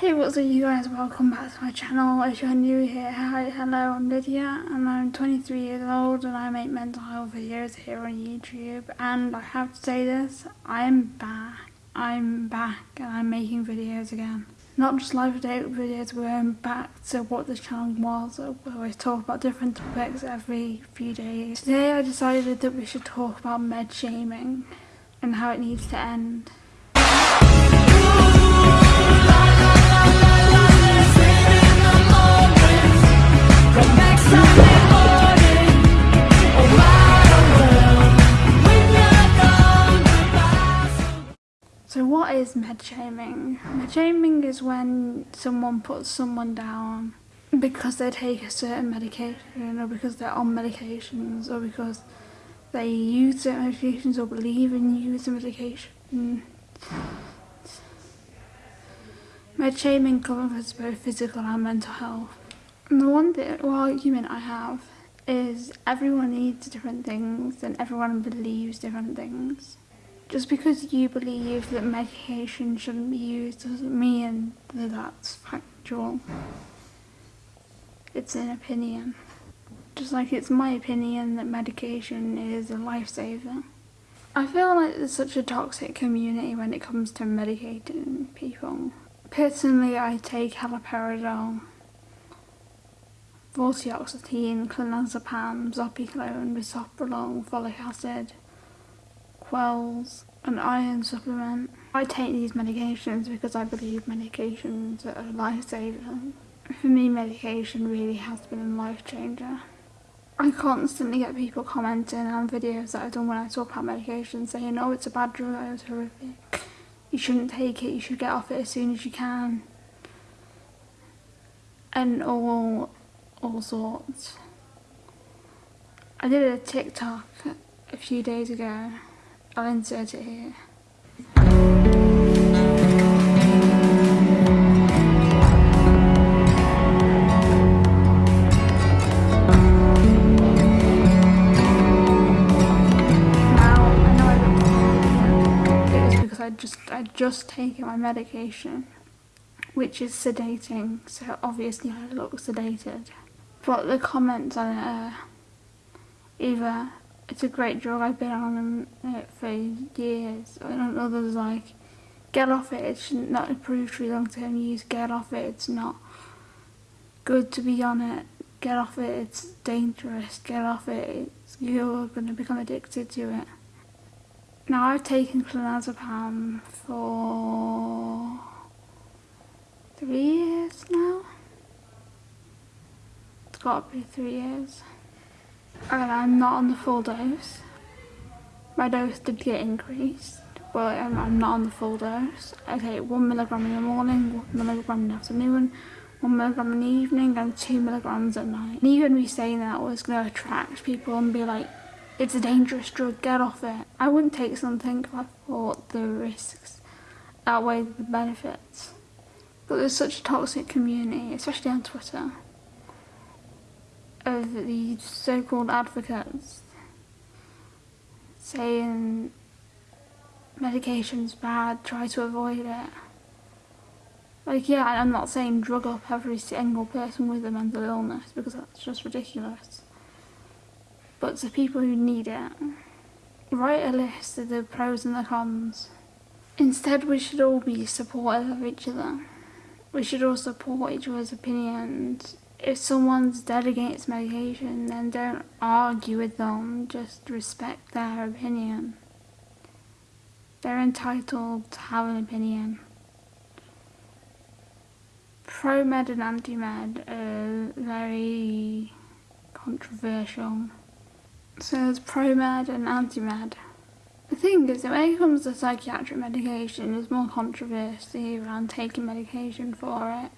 Hey what's up you guys, welcome back to my channel. If you're new here, hi, hello, I'm Lydia and I'm 23 years old and I make mental health videos here on YouTube and I have to say this, I'm back. I'm back and I'm making videos again. Not just live update videos, we're going back to what this channel was, we always talk about different topics every few days. Today I decided that we should talk about med shaming and how it needs to end. Is med shaming? Med shaming is when someone puts someone down because they take a certain medication or because they're on medications or because they use certain medications or believe in using medication. Med shaming covers both physical and mental health. And the one argument I have is everyone needs different things and everyone believes different things. Just because you believe that medication shouldn't be used doesn't mean that that's factual. It's an opinion. Just like it's my opinion that medication is a lifesaver. I feel like there's such a toxic community when it comes to medicating people. Personally, I take haloperidol, vortioxetine, clonazepam, zopiclone, bisoprolol, folic acid, Kwells, an iron supplement. I take these medications because I believe medications are a lifesaver. For me, medication really has been a life changer. I constantly get people commenting on videos that I've done when I talk about medication saying, oh, it's a bad drug, it's horrific. You shouldn't take it, you should get off it as soon as you can. And all, all sorts. I did a TikTok a few days ago I'll insert it here. Now I know I look it is because I'd just I just taken my medication which is sedating so obviously I look sedated but the comments on it are either it's a great drug. I've been on it uh, for years. And others like, get off it. It's not approved for long-term use. Get off it. It's not good to be on it. Get off it. It's dangerous. Get off it. It's, you're going to become addicted to it. Now I've taken clonazepam for three years now. It's got to be three years and I'm not on the full dose. My dose did get increased, but I'm, I'm not on the full dose. I take one milligram in the morning, one milligram in the afternoon, one milligram in the evening, and two milligrams at night. And even me saying that was going to attract people and be like, it's a dangerous drug, get off it. I wouldn't take something if I thought the risks outweigh the benefits. But there's such a toxic community, especially on Twitter of the so-called advocates saying medication's bad, try to avoid it. Like, yeah, I'm not saying drug up every single person with a mental illness because that's just ridiculous. But to people who need it, write a list of the pros and the cons. Instead, we should all be supportive of each other. We should all support each other's opinions if someone's dead against medication, then don't argue with them, just respect their opinion. They're entitled to have an opinion. Pro-med and anti-med are very controversial. So there's pro-med and anti-med. The thing is when it comes to psychiatric medication, there's more controversy around taking medication for it.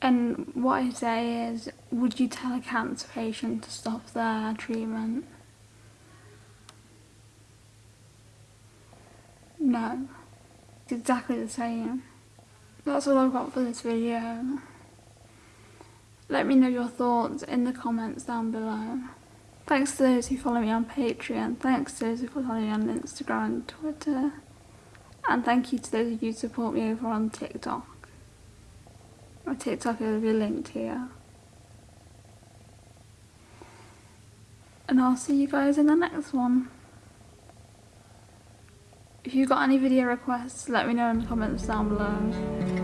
And what I say is, would you tell a cancer patient to stop their treatment? No. It's exactly the same. That's all I've got for this video. Let me know your thoughts in the comments down below. Thanks to those who follow me on Patreon, thanks to those who follow me on Instagram and Twitter, and thank you to those of you who support me over on TikTok. My TikTok will be linked here. And I'll see you guys in the next one. If you've got any video requests, let me know in the comments down below.